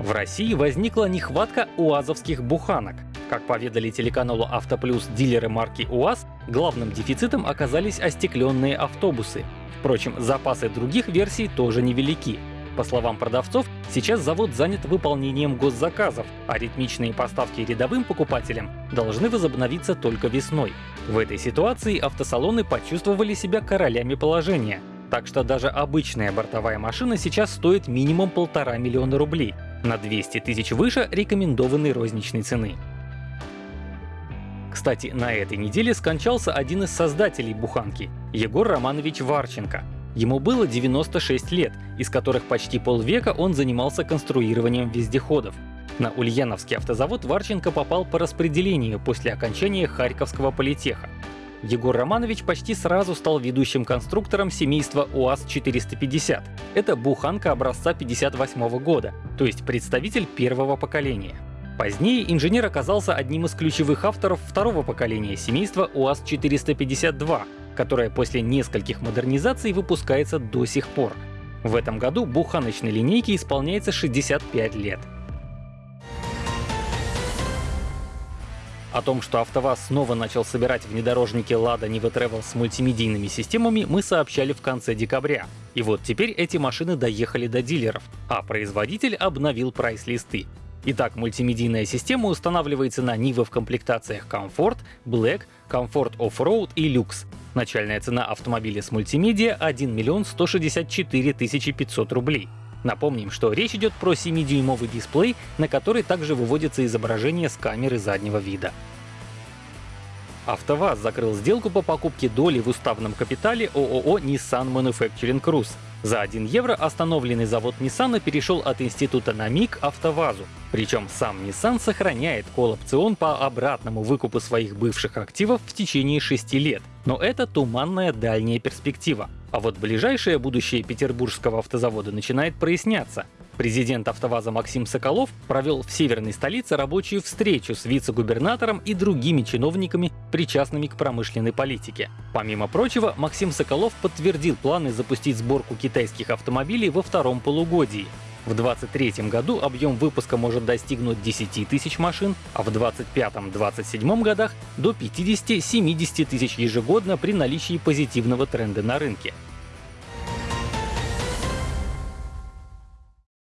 В России возникла нехватка уазовских буханок. Как поведали телеканалу «Автоплюс» дилеры марки УАЗ, главным дефицитом оказались остекленные автобусы. Впрочем, запасы других версий тоже невелики. По словам продавцов, сейчас завод занят выполнением госзаказов, а ритмичные поставки рядовым покупателям должны возобновиться только весной. В этой ситуации автосалоны почувствовали себя королями положения. Так что даже обычная бортовая машина сейчас стоит минимум полтора миллиона рублей, на 200 тысяч выше рекомендованной розничной цены. Кстати, на этой неделе скончался один из создателей буханки — Егор Романович Варченко. Ему было 96 лет, из которых почти полвека он занимался конструированием вездеходов. На Ульяновский автозавод Варченко попал по распределению после окончания Харьковского политеха. Егор Романович почти сразу стал ведущим конструктором семейства УАЗ-450. Это буханка образца 58 года, то есть представитель первого поколения. Позднее инженер оказался одним из ключевых авторов второго поколения семейства УАЗ-452, которое после нескольких модернизаций выпускается до сих пор. В этом году буханочной линейке исполняется 65 лет. О том, что АвтоВАЗ снова начал собирать внедорожники Lada Niva Travel с мультимедийными системами, мы сообщали в конце декабря. И вот теперь эти машины доехали до дилеров, а производитель обновил прайс-листы. Итак, мультимедийная система устанавливается на Niva в комплектациях Comfort, Black, Comfort Off-Road и Lux. Начальная цена автомобиля с мультимедиа — 1 миллион 164 тысячи 500 рублей. Напомним, что речь идет про 7-дюймовый дисплей, на который также выводится изображение с камеры заднего вида. АвтоВАЗ закрыл сделку по покупке доли в уставном капитале ООО Nissan Manufacturing Cruise. За 1 евро остановленный завод Nissan перешел от института на МИГ АвтоВАЗу. Причем сам Nissan сохраняет колл-опцион по обратному выкупу своих бывших активов в течение 6 лет. Но это туманная дальняя перспектива. А вот ближайшее будущее петербургского автозавода начинает проясняться. Президент АвтоВАЗа Максим Соколов провел в северной столице рабочую встречу с вице-губернатором и другими чиновниками, причастными к промышленной политике. Помимо прочего, Максим Соколов подтвердил планы запустить сборку китайских автомобилей во втором полугодии. В 2023 году объем выпуска может достигнуть 10 тысяч машин, а в 2025-2027 годах — до 50-70 тысяч ежегодно при наличии позитивного тренда на рынке.